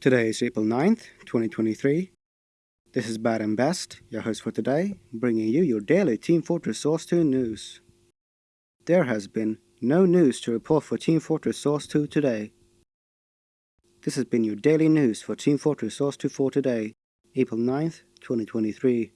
Today is April 9th, 2023. This is Bad and Best, your host for today, bringing you your daily Team Fortress Source 2 news. There has been no news to report for Team Fortress Source 2 today. This has been your daily news for Team Fortress Source 2 for today, April 9th, 2023.